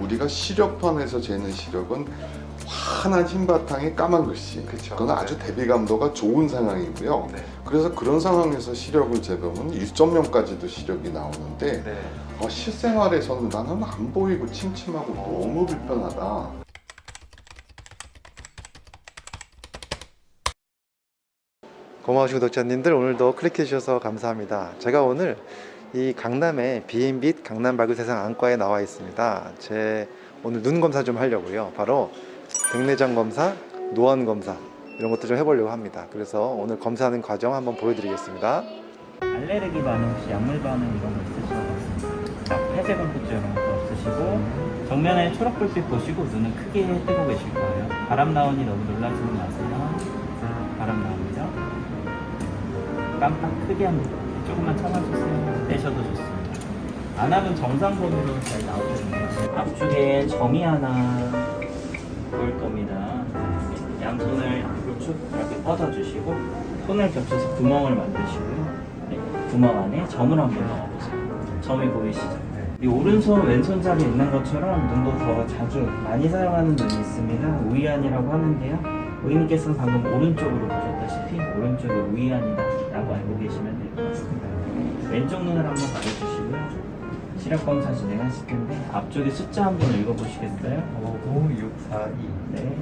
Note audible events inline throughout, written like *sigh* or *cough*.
우리가 시력판에서 재는 시력은 환한 흰 바탕에 까만 글씨. 그쵸. 그건 아주 대비 감도가 좋은 상황이고요. 네. 그래서 그런 상황에서 시력을 재보면 1.0까지도 시력이 나오는데 네. 어, 실생활에서는 나는 안 보이고 침침하고 너무 불편하다. 고마우신 구독자님들 오늘도 클릭해 주셔서 감사합니다. 제가 오늘 이 강남의 비앤빛 강남 밝은 세상 안과에 나와 있습니다. 제 오늘 눈 검사 좀 하려고요. 바로 백내장 검사, 노안 검사 이런 것도 좀 해보려고 합니다. 그래서 오늘 검사하는 과정 한번 보여드리겠습니다. 알레르기 반응 혹시 약물 반응 이런 거 있으시죠? 막 폐쇄 공포증 이런 것도 없으시고 정면에 초록불빛 보시고 눈은 크게 뜨고 계실 거예요 바람 나오니 너무 놀라지는 마세요 자, 바람 나옵니다 깜빡 크게 합니다 조금만 참아주세요 떼셔도 좋습니다 안 하면 정상 범위로 잘 나오거든요 앞쪽에 점이 하나 보일 겁니다 양손을 쭉 이렇게 뻗어주시고 손을 겹쳐서 구멍을 만드시고요 네, 구멍 안에 점을 한번 넣어보세요. 점이 보이시죠? 이 오른손 왼손 자리에 있는 것처럼 눈도 더 자주 많이 사용하는 눈이 있습니다. 우이안이라고 하는데요. 고객님께서는 방금 오른쪽으로 보셨다시피 오른쪽이 우이안이다 라고 알고 계시면. 왼쪽 눈을 한번 가려주시고요. 시력 검사 진행하실 텐데 앞쪽에 숫자 한번 읽어보시겠어요? 59642 네.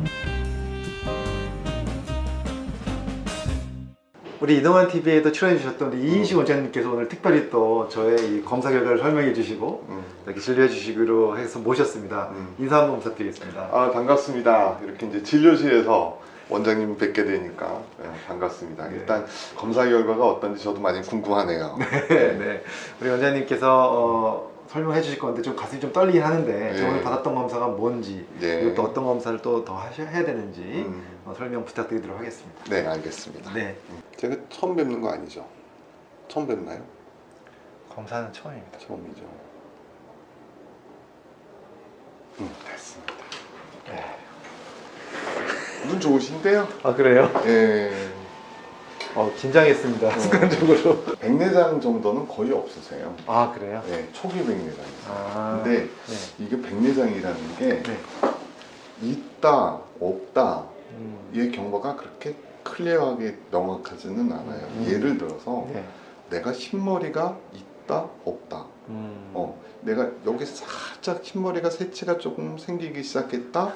우리 이동환 TV에도 출연해 주셨던 우리 이인식 원장님께서 오늘 특별히 또 저의 이 검사 결과를 설명해 주시고 음. 이렇게 진료해 주시기로 해서 모셨습니다. 음. 인사 한번 부탁드리겠습니다. 아 반갑습니다. 이렇게 이제 진료실에서 원장님 뵙게 되니까 네, 반갑습니다. 네. 일단 검사 결과가 어떤지 저도 많이 궁금하네요. *laughs* 네, 네. 우리 원장님께서 어, 설명해 주실 건데 좀 가슴이 좀 떨리긴 하는데 네. 저번에 받았던 검사가 뭔지 네. 그리고 또 어떤 검사를 또 더 해야 되는지 음. 어, 설명 부탁드리도록 하겠습니다. 네 알겠습니다. 네. 음. 제가 처음 뵙는 거 아니죠? 처음 뵙나요? 검사는 처음입니다. 처음이죠. 음 됐습니다. 네. 눈 좋으신데요? 아 그래요? 예. 어, 긴장했습니다. 어. 순간적으로. 백내장 정도는 거의 없으세요. 아 그래요? 네, 초기 백내장. 아. 근데 네. 이게 백내장이라는 게 네. 있다, 없다, 음. 이 경과가 그렇게 클리어하게 명확하지는 않아요. 음. 예를 들어서 네. 내가 흰머리가 있다, 없다. 음. 어, 내가 여기 살짝 흰머리가 새치가 조금 생기기 시작했다.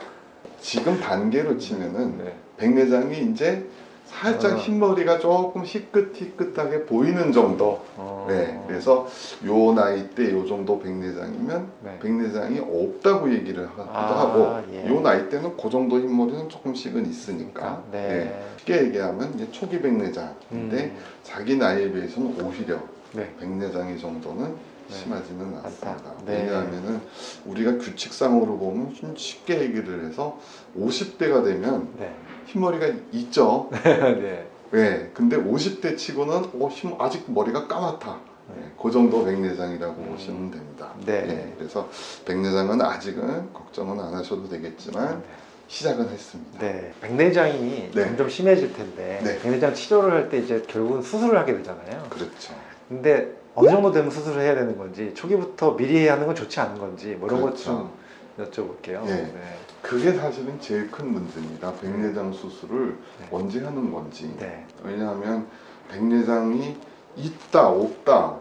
지금 단계로 치면은 네. 백내장이 이제 살짝 아. 흰머리가 조금 희끗희끗하게 보이는 정도. 어. 네, 그래서 요 나이 때 요 정도 백내장이면 네. 백내장이 없다고 얘기를 하기도 아, 하고 예. 요 나이 때는 그 정도 흰머리는 조금씩은 있으니까 네. 네. 쉽게 얘기하면 이제 초기 백내장인데 음. 자기 나이에 비해서는 오히려 네. 백내장의 정도는 네. 심하지는 않다. 않습니다. 네. 왜냐하면은 우리가 규칙상으로 보면 좀 쉽게 얘기를 해서 50대가 되면 네. 흰머리가 있죠. *laughs* 네. 네. 근데 50대 치고는 어, 흰- 아직 머리가 까맣다. 네, 그 정도 백내장이라고 음. 보시면 됩니다. 네. 네, 그래서 백내장은 아직은 걱정은 안 하셔도 되겠지만 시작은 했습니다. 네. 백내장이 네. 점점 심해질 텐데 네. 백내장 치료를 할 때 이제 결국은 수술을 하게 되잖아요. 그렇죠. 근데 어느 정도 되면 수술을 해야 되는 건지 초기부터 미리 해야 하는 건 좋지 않은 건지 뭐 이런 그렇죠. 것좀 여쭤볼게요. 예. 네. 그게 사실은 제일 큰 문제입니다. 백내장 수술을 네. 언제 하는 건지. 네. 왜냐하면 백내장이 있다 없다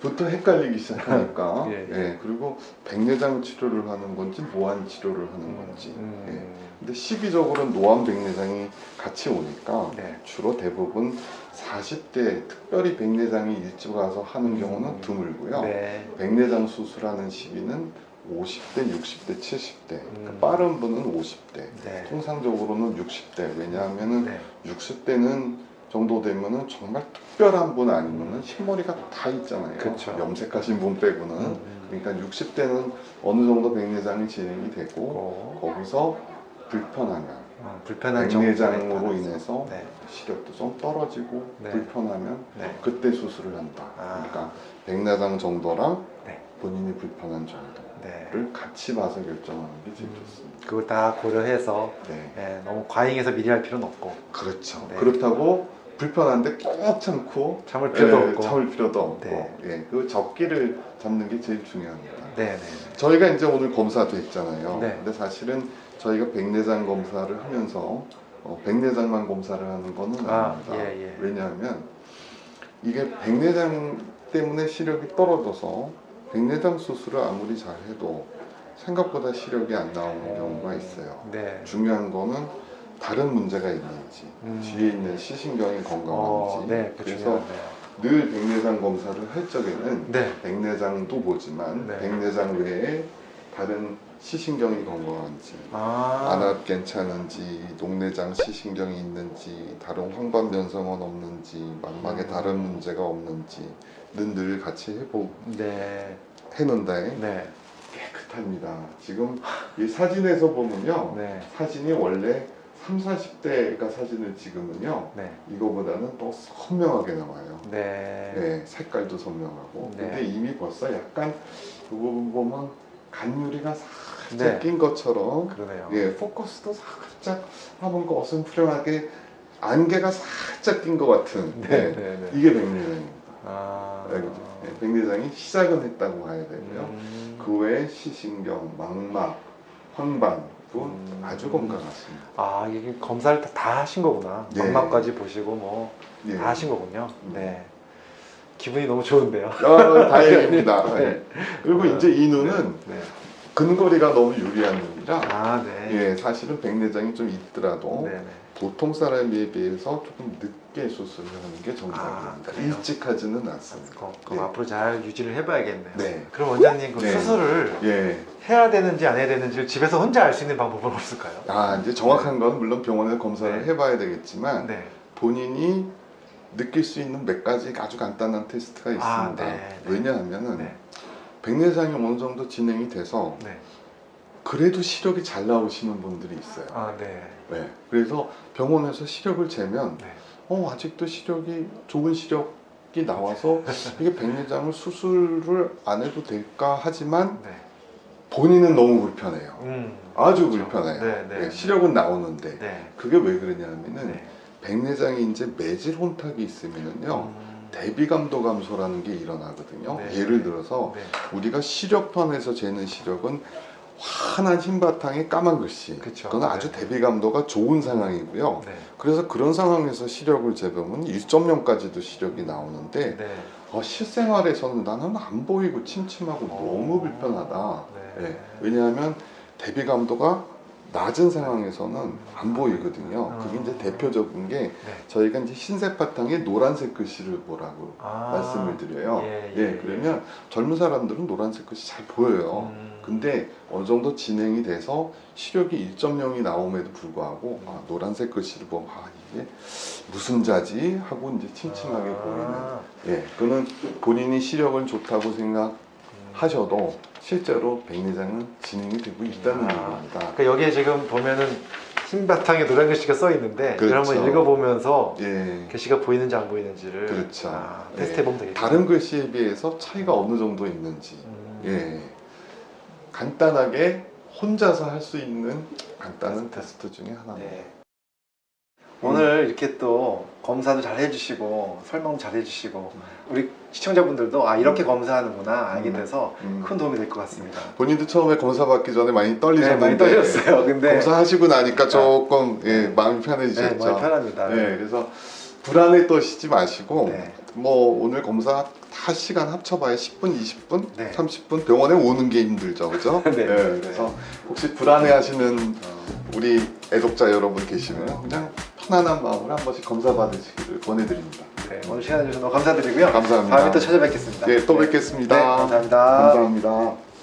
부터 헷갈리기 시작하니까 예, *laughs* 예. 예, 그리고 백내장 치료를 하는 건지 무한 치료를 하는 건지 음. 예. 근데 시기적으로는 노안 백내장이 같이 오니까 네. 주로 대부분 40대 특별히 백내장이 일찍 와서 하는 경우는 음. 드물고요 네. 백내장 수술하는 시기는 50대, 60대, 70대 그러니까 음. 빠른 분은 50대 네. 통상적으로는 60대 왜냐하면은 네. 60대는 정도 되면은 정말 특별한 분 아니면은 흰머리가 다 있잖아요. 그쵸. 염색하신 분 빼고는. 음. 그러니까 60대는 어느 정도 백내장이 진행이 되고 고. 거기서 불편하면 어, 불편한 백내장으로. 인해서 네. 시력도 좀 떨어지고 네. 불편하면 네. 그때 수술을 한다. 아. 그러니까 백내장 정도랑 네. 본인이 불편한 정도를 네. 같이 봐서 결정하는 게 제일 음. 좋습니다. 그걸 다 고려해서 네. 예, 너무 과잉해서 미리 할 필요는 없고. 그렇죠. 네. 그렇다고 불편한데 꼭 참고 참을 필요도 예, 없고. 참을 필요도 없고 네. 예, 그 적기를 잡는 게 제일 중요합니다. 네, 네. 저희가 이제 오늘 검사도 했잖아요. 네. 근데 사실은 저희가 백내장 검사를 하면서 어, 백내장만 검사를 하는 거는 아, 아닙니다. 예, 예. 왜냐하면 이게 백내장 때문에 시력이 떨어져서 백내장 수술을 아무리 잘해도 생각보다 시력이 안 나오는 경우가 있어요. 네. 중요한 거는 다른 문제가 있는지 음. 뒤에 있는 시신경이 건강한지 어, 네, 그 그래서. 늘 백내장 검사를 할 적에는 네. 백내장도 보지만 네. 백내장 외에 다른 시신경이 건강한지 아, 안압 괜찮은지 녹내장 시신경이 있는지 다른 황반변성은 없는지 망막에 음. 다른 문제가 없는지는 늘 같이 해보 네. 해놓는데 네. 깨끗합니다. 지금 이 사진에서 보면요 네. 사진이 원래 3, 40대가 사진을 찍으면요 네. 이거보다는 더 선명하게 나와요. 네. 네, 색깔도 선명하고. 네. 근데 이미 벌써 약간 이 부분 보면 간유리가 살짝 네. 낀 것처럼 그러네요. 예, 포커스도 살짝 한번 어슴푸레하게 안개가 살짝 낀 것 같은 네. 예, 네. 네. 이게 백내장입니다. 아. 예, 백내장이 시작은 했다고 봐야 되고요. 음. 그 외에 시신경, 망막, 황반 도 음. 아주 건강하십니다. 아, 이게 검사를 다, 다 하신 거구나. 네. 망막까지 보시고 뭐다 예. 하신 거군요. 음. 네. 기분이 너무 좋은데요. 아, 다행입니다. *laughs* 네. 그리고 이제 이 눈은 네. 근거리가 너무 유리한 눈이라 아, 네. 예, 사실은 백내장이 좀 있더라도 네. 네. 보통 사람에 비해서 조금 늦게 수술을 하는 게 정답입니다. 아? 일찍 하지는 않습니다. 그럼, 그럼 네. 앞으로 잘 유지를 해봐야겠네요. 네. 그럼 원장님 그 네. 수술을 예. 해야 되는지 안 해야 되는지 집에서 혼자 알 수 있는 방법은 없을까요? 아, 이제 정확한 건 물론 병원에서 검사를 네. 해봐야 되겠지만 네. 본인이 느낄 수 있는 몇 가지 아주 간단한 테스트가 있습니다. 아, 네, 네. 왜냐하면은 네. 백내장이 어느 정도 진행이 돼서 네. 그래도 시력이 잘 나오시는 분들이 있어요. 아, 네. 네. 그래서 병원에서 시력을 재면 네. 어 아직도 시력이 좋은 시력이 나와서 *laughs* 이게 백내장을 수술을 안 해도 될까 하지만 네. 본인은 너무 불편해요. 음. 아주 그렇죠. 불편해요. 네, 네. 네, 시력은 나오는데 네. 그게 왜 그러냐면은 네. 백내장이 이제 매질 혼탁이 있으면은요 음. 대비 감도 감소라는 게 일어나거든요. 네. 예를 들어서 네. 우리가 시력판에서 재는 시력은 환한 흰 바탕에 까만 글씨. 그쵸. 그건 아주 네. 대비 감도가 좋은 상황이고요. 네. 그래서 그런 상황에서 시력을 재보면 1.0까지도 시력이 나오는데 네. 어, 실생활에서는 나는 안 보이고 침침하고 너무 불편하다. 네. 예, 왜냐하면 대비 감도가 낮은 상황에서는 안 보이거든요. 그게 이제 대표적인 게 네. 저희가 이제 흰색 바탕에 노란색 글씨를 보라고 아. 말씀을 드려요. 예, 예, 예, 그러면 젊은 사람들은 노란색 글씨 잘 보여요. 음. 근데 어느 정도 진행이 돼서 시력이 1.0이 나옴에도 불구하고 음. 아, 노란색 글씨를 보면 아 이게 무슨 자지 하고 이제 침침하게 아. 보이는 예 그는 본인이 시력은 좋다고 생각하셔도 실제로 백내장은 진행이 되고 있다는 아. 얘기입니다. 그러니까 여기에 지금 보면은 흰 바탕에 노란 글씨가 써 있는데 그렇죠. 한번 읽어보면서 예. 글씨가 보이는지 안 보이는지를 그렇죠. 아, 예. 테스트 해 보면 되겠죠. 다른 글씨에 비해서 차이가 어느 정도 있는지 음. 예 간단하게 혼자서 할 수 있는 간단한 테스트 중에 하나입니다. 네. 오늘 이렇게 또 검사도 잘 해주시고 설명 잘 해주시고 우리 시청자분들도 아 이렇게 검사하는구나 알게 음. 돼서 음. 큰 도움이 될 것 같습니다. 본인도 처음에 검사 받기 전에 많이 네, 떨리셨는데 많이 떨렸어요. 근데 검사하시고 나니까 조금 예, 마음이 편해지셨죠. 네, 마음이 편합니다. 네, 그래서 불안에 떠시지 마시고 네. 뭐 오늘 검사 다 시간 합쳐봐야 10분, 20분, 네. 30분 병원에 오는 게 힘들죠, 그죠? *laughs* 네. 그래서 혹시 불안해하시는 우리 애독자 여러분 계시면 그냥 편안한 마음으로 한 번씩 검사 받으시기를 권해드립니다. 네, 오늘 시간 내주셔서 너무 감사드리고요. 감사합니다. 다음에 또 찾아뵙겠습니다. 네, 또 뵙겠습니다. 네, 감사합니다. 감사합니다.